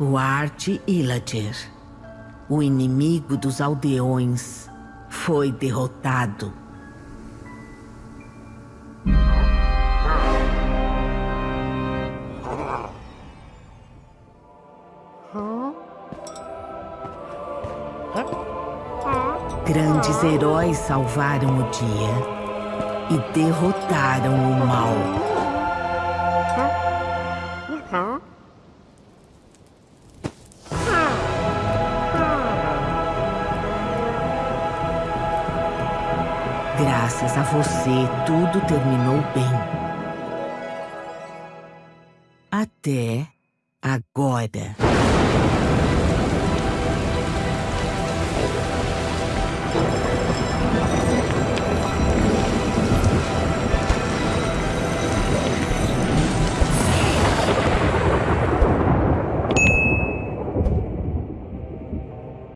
Duarte Illager, o inimigo dos aldeões, foi derrotado. Grandes heróis salvaram o dia e derrotaram o mal. Graças a você, tudo terminou bem. Até agora.